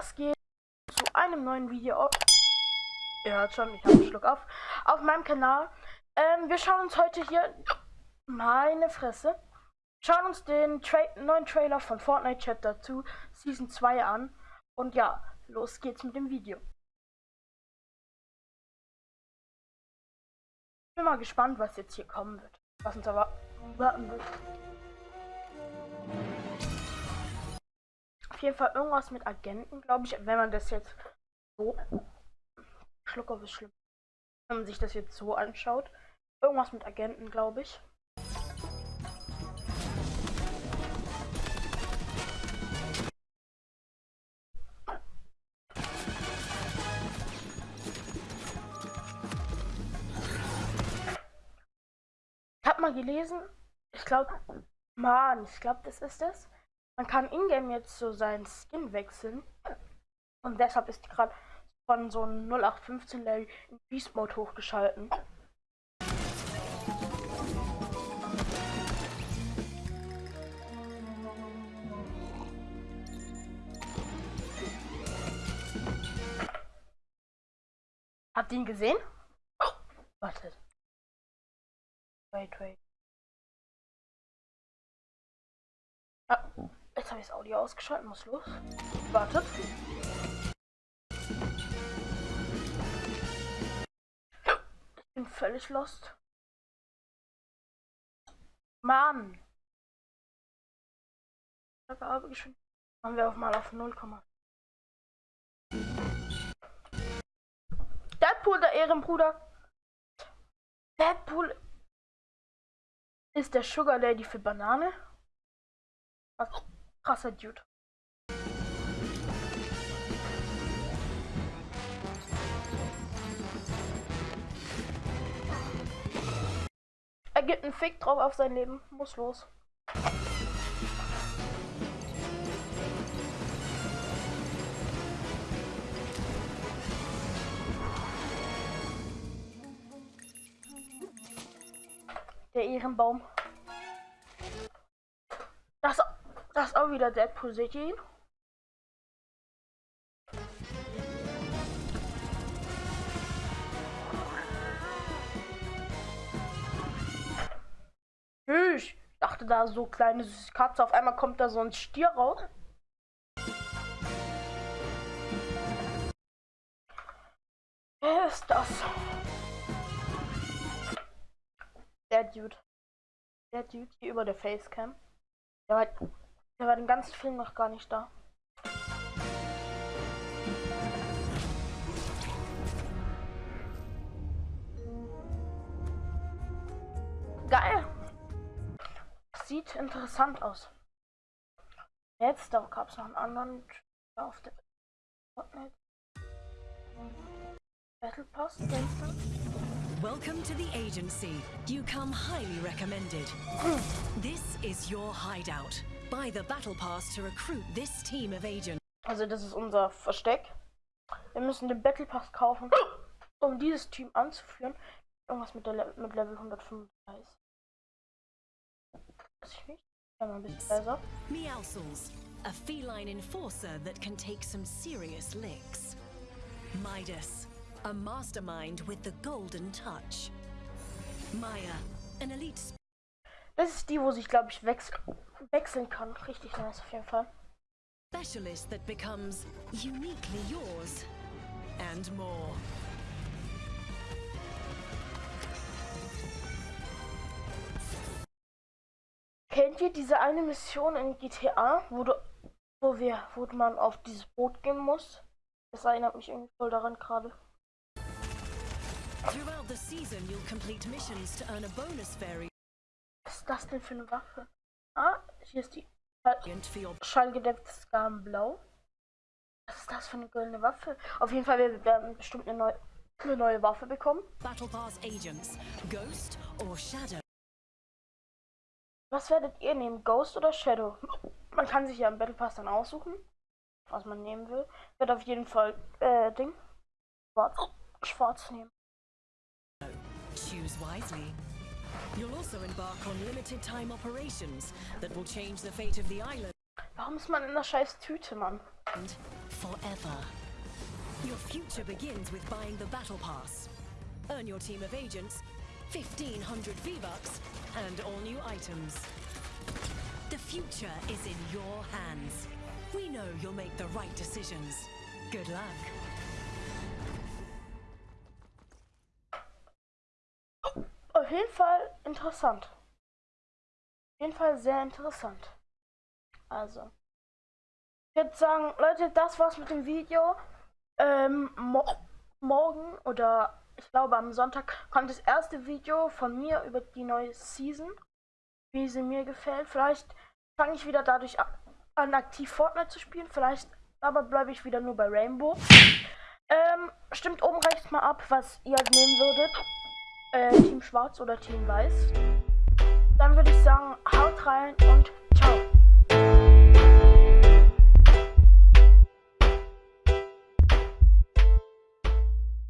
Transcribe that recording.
was geht zu einem neuen Video? Ihr hört schon, ich habe einen Schluck auf. Auf meinem Kanal. Ähm, wir schauen uns heute hier. Meine Fresse. Schauen uns den Tra neuen Trailer von Fortnite Chapter 2 Season 2 an. Und ja, los geht's mit dem Video. Bin mal gespannt, was jetzt hier kommen wird. Was uns aber warten wird. Jeden Fall irgendwas mit Agenten, glaube ich, wenn man das jetzt so. Schluck auf ist schlimm. Wenn man sich das jetzt so anschaut. Irgendwas mit Agenten, glaube ich. Ich habe mal gelesen, ich glaube, Mann, ich glaube, das ist es. Man kann ingame jetzt so seinen Skin wechseln. Und deshalb ist gerade von so einem 0815 Level in Beast Mode hochgeschalten. Habt ihr ihn gesehen? Oh, wartet. Wait, wait. Ah. Jetzt habe ich das Audio ausgeschaltet, muss los. Wartet. Ich bin völlig lost. Mann! Machen wir auch mal auf 0, Deadpool, der Ehrenbruder. Deadpool ist der Sugar Lady für Banane. Was? Krasser Dude. Er gibt einen Fick drauf auf sein Leben. Muss los. Der Ehrenbaum. Das ist auch wieder Deadpool, ihn? Ich dachte da so kleine süße Katze, auf einmal kommt da so ein Stier raus. Wer ist das? Der Dude. Der Dude hier über der Facecam. Der war der war den ganzen Film noch gar nicht da. Geil. Sieht interessant aus. Jetzt, da gab es noch einen anderen auf der Fortnite. Battle Pass, Welcome to the agency. You come highly recommended. this is your hideout. Buy the Battle Pass to recruit this team of agents. Also das ist unser Versteck. Wir müssen den Battle Pass kaufen, um dieses Team anzuführen. Irgendwas mit, der Le mit Level 135. Weiß ich nicht. Ja, mal ein bisschen besser. Meowscles, a feline enforcer that can take some serious licks. Midas, a mastermind with the golden touch. Maya, an elite das ist die, wo sich, glaube ich, wechs wechseln kann. Richtig nice auf jeden Fall. Specialist that becomes uniquely yours and more. Kennt ihr diese eine Mission in GTA, wo du, wo wir, wo man auf dieses Boot gehen muss? Das erinnert mich irgendwie voll daran gerade. Throughout the season, you'll complete missions to earn a bonus fairy was ist das denn für eine Waffe? Ah, hier ist die schallgedämpfte Skalenblau. Was ist das für eine goldene Waffe? Auf jeden Fall werden wir bestimmt eine neue, eine neue Waffe bekommen. Battle Pass Agents, Ghost or Shadow. Was werdet ihr nehmen, Ghost oder Shadow? Man kann sich ja im Battle Pass dann aussuchen, was man nehmen will. Ich werde auf jeden Fall äh, Ding schwarz, schwarz nehmen. Choose wisely. You'll also embark on limited time operations that will change the fate of the island. Warum ist man in der scheiß Tüte, Mann? and forever. Your future begins with buying the Battle Pass. Earn your team of agents, 1500 V-Bucks, and all new items. The future is in your hands. We know you'll make the right decisions. Good luck. Auf jeden Fall interessant. Auf jeden Fall sehr interessant. Also. Ich würde sagen, Leute, das war's mit dem Video. Ähm, mo morgen oder ich glaube am Sonntag kommt das erste Video von mir über die neue Season. Wie sie mir gefällt. Vielleicht fange ich wieder dadurch an, aktiv Fortnite zu spielen. Vielleicht aber bleibe ich wieder nur bei Rainbow. Ähm, stimmt oben rechts mal ab, was ihr nehmen würdet äh, Team Schwarz oder Team Weiß. Dann würde ich sagen, haut rein und ciao.